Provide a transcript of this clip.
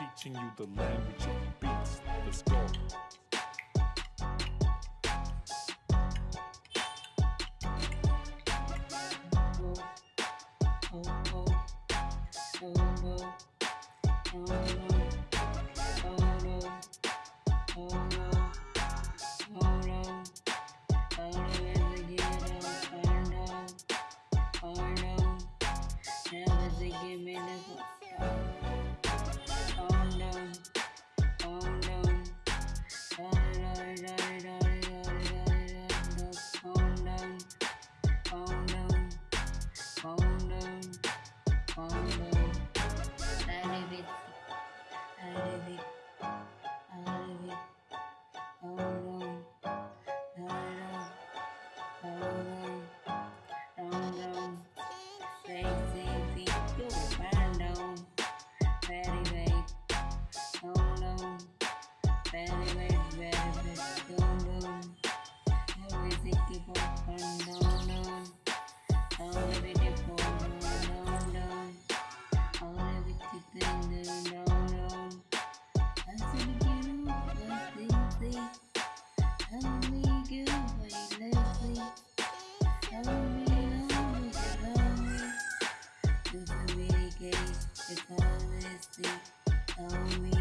teaching you the language of beats. Let's go. always think.